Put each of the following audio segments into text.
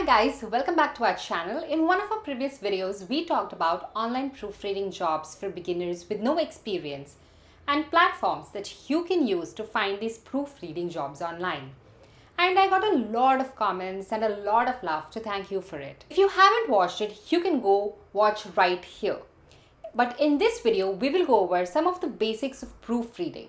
Hi guys, welcome back to our channel. In one of our previous videos, we talked about online proofreading jobs for beginners with no experience and platforms that you can use to find these proofreading jobs online. And I got a lot of comments and a lot of love to thank you for it. If you haven't watched it, you can go watch right here. But in this video, we will go over some of the basics of proofreading.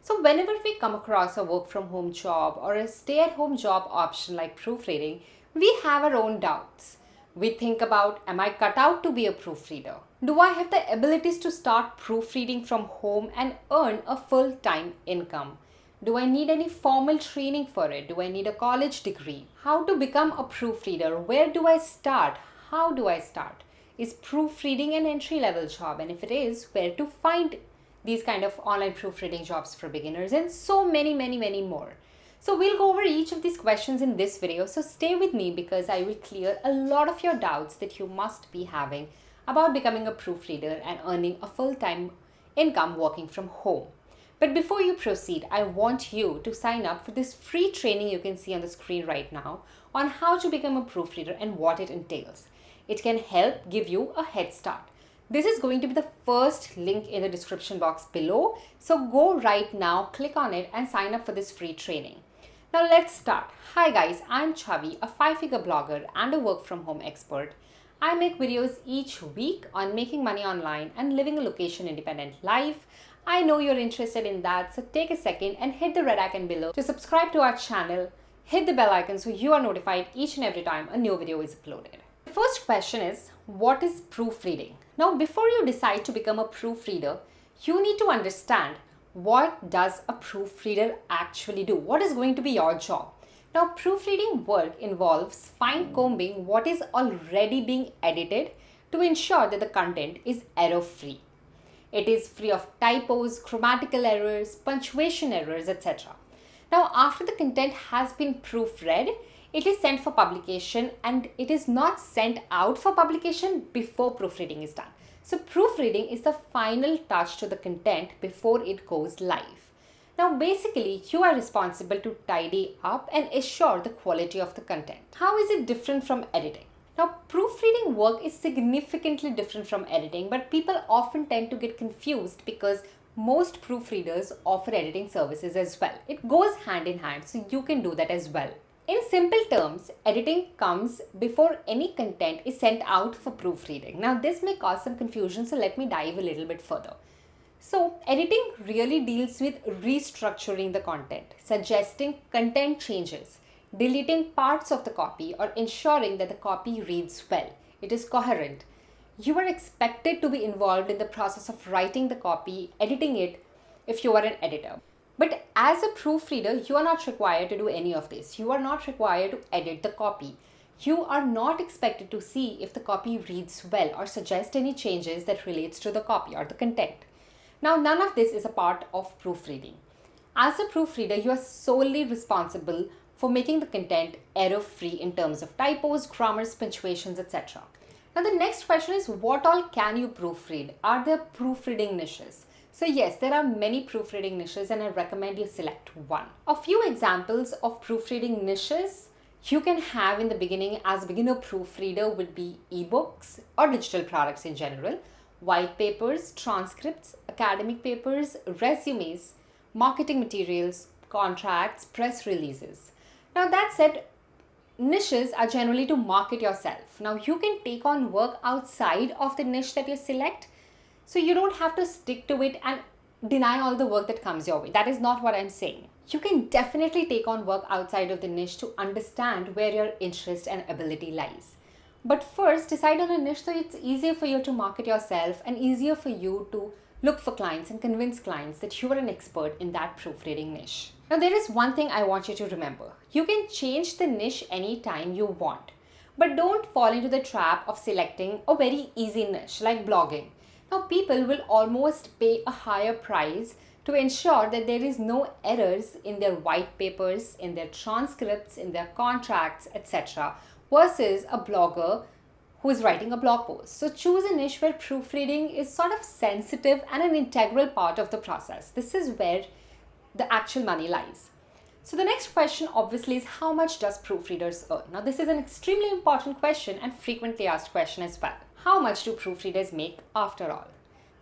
So whenever we come across a work from home job or a stay at home job option like proofreading, we have our own doubts. We think about, am I cut out to be a proofreader? Do I have the abilities to start proofreading from home and earn a full-time income? Do I need any formal training for it? Do I need a college degree? How to become a proofreader? Where do I start? How do I start? Is proofreading an entry level job? And if it is, where to find these kind of online proofreading jobs for beginners and so many, many, many more. So we'll go over each of these questions in this video. So stay with me because I will clear a lot of your doubts that you must be having about becoming a proofreader and earning a full-time income working from home. But before you proceed, I want you to sign up for this free training you can see on the screen right now on how to become a proofreader and what it entails. It can help give you a head start. This is going to be the first link in the description box below. So go right now, click on it and sign up for this free training. Now let's start. Hi guys, I'm Chavi, a five-figure blogger and a work from home expert. I make videos each week on making money online and living a location independent life. I know you're interested in that, so take a second and hit the red icon below to subscribe to our channel. Hit the bell icon so you are notified each and every time a new video is uploaded. The first question is, what is proofreading? Now, before you decide to become a proofreader, you need to understand what does a proofreader actually do? What is going to be your job? Now, proofreading work involves fine combing what is already being edited to ensure that the content is error free. It is free of typos, grammatical errors, punctuation errors, etc. Now, after the content has been proofread, it is sent for publication and it is not sent out for publication before proofreading is done. So proofreading is the final touch to the content before it goes live. Now basically you are responsible to tidy up and assure the quality of the content. How is it different from editing? Now proofreading work is significantly different from editing but people often tend to get confused because most proofreaders offer editing services as well. It goes hand in hand so you can do that as well. In simple terms, editing comes before any content is sent out for proofreading. Now this may cause some confusion, so let me dive a little bit further. So editing really deals with restructuring the content, suggesting content changes, deleting parts of the copy or ensuring that the copy reads well. It is coherent. You are expected to be involved in the process of writing the copy, editing it if you are an editor. But as a proofreader, you are not required to do any of this. You are not required to edit the copy. You are not expected to see if the copy reads well or suggest any changes that relates to the copy or the content. Now, none of this is a part of proofreading. As a proofreader, you are solely responsible for making the content error-free in terms of typos, grammars, punctuations, etc. Now, the next question is what all can you proofread? Are there proofreading niches? So yes, there are many proofreading niches and I recommend you select one. A few examples of proofreading niches you can have in the beginning as a beginner proofreader would be ebooks or digital products in general, white papers, transcripts, academic papers, resumes, marketing materials, contracts, press releases. Now that said, niches are generally to market yourself. Now you can take on work outside of the niche that you select so you don't have to stick to it and deny all the work that comes your way. That is not what I'm saying. You can definitely take on work outside of the niche to understand where your interest and ability lies. But first, decide on a niche so it's easier for you to market yourself and easier for you to look for clients and convince clients that you are an expert in that proofreading niche. Now, there is one thing I want you to remember. You can change the niche anytime you want, but don't fall into the trap of selecting a very easy niche like blogging now people will almost pay a higher price to ensure that there is no errors in their white papers, in their transcripts, in their contracts, etc. versus a blogger who is writing a blog post. So choose a niche where proofreading is sort of sensitive and an integral part of the process. This is where the actual money lies. So the next question obviously is how much does proofreaders earn? Now this is an extremely important question and frequently asked question as well. How much do proofreaders make after all?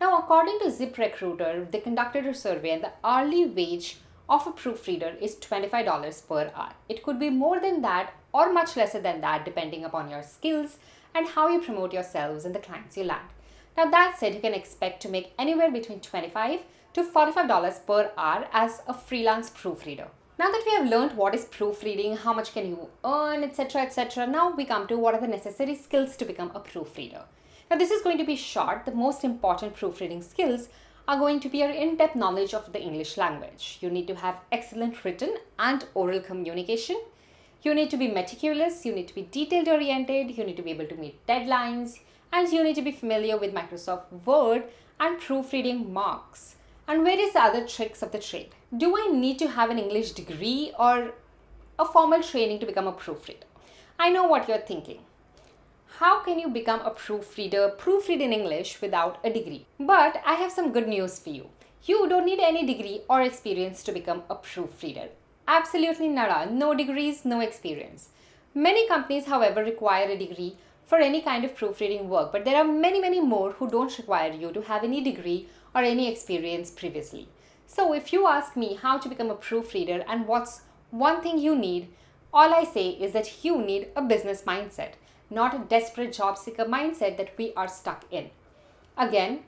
Now according to ZipRecruiter, they conducted a survey and the hourly wage of a proofreader is $25 per hour. It could be more than that or much lesser than that depending upon your skills and how you promote yourselves and the clients you land. Now that said, you can expect to make anywhere between 25 to $45 per hour as a freelance proofreader. Now that we have learned what is proofreading, how much can you earn, etc, etc, now we come to what are the necessary skills to become a proofreader. Now this is going to be short. The most important proofreading skills are going to be your in-depth knowledge of the English language. You need to have excellent written and oral communication. You need to be meticulous, you need to be detailed oriented, you need to be able to meet deadlines, and you need to be familiar with Microsoft Word and proofreading marks and various other tricks of the trade. Do I need to have an English degree or a formal training to become a proofreader? I know what you're thinking. How can you become a proofreader, proofread in English without a degree? But I have some good news for you. You don't need any degree or experience to become a proofreader. Absolutely nada, no degrees, no experience. Many companies, however, require a degree for any kind of proofreading work, but there are many, many more who don't require you to have any degree or any experience previously. So if you ask me how to become a proofreader and what's one thing you need, all I say is that you need a business mindset, not a desperate job seeker mindset that we are stuck in. Again,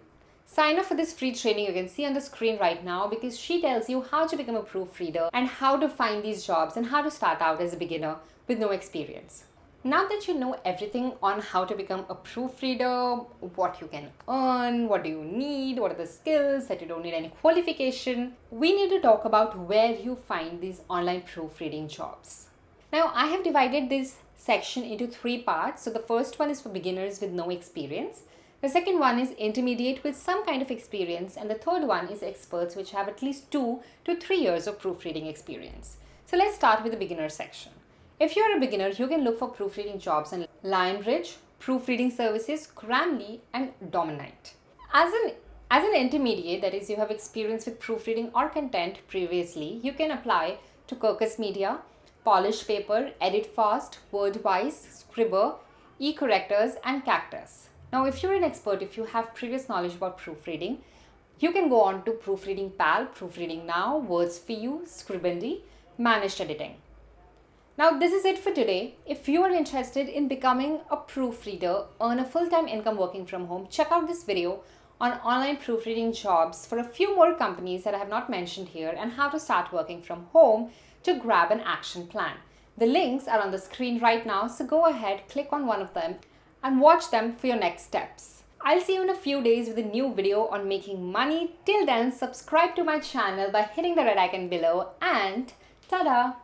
sign up for this free training you can see on the screen right now because she tells you how to become a proofreader and how to find these jobs and how to start out as a beginner with no experience. Now that you know everything on how to become a proofreader, what you can earn, what do you need, what are the skills that you don't need any qualification, we need to talk about where you find these online proofreading jobs. Now I have divided this section into three parts. So the first one is for beginners with no experience. The second one is intermediate with some kind of experience and the third one is experts which have at least two to three years of proofreading experience. So let's start with the beginner section. If you're a beginner, you can look for proofreading jobs in Lionbridge, Proofreading Services, Grammarly, and Domainite. As an as an intermediate, that is, you have experience with proofreading or content previously, you can apply to Kirkus Media, Polish Paper, Edit Fast, Wordwise, Scribbr, eCorrectors, and Cactus. Now, if you're an expert, if you have previous knowledge about proofreading, you can go on to Proofreading Pal, Proofreading Now, Words for You, Scribbly, Managed Editing. Now this is it for today. If you are interested in becoming a proofreader, earn a full-time income working from home, check out this video on online proofreading jobs for a few more companies that I have not mentioned here and how to start working from home to grab an action plan. The links are on the screen right now, so go ahead, click on one of them and watch them for your next steps. I'll see you in a few days with a new video on making money. Till then, subscribe to my channel by hitting the red icon below and ta-da!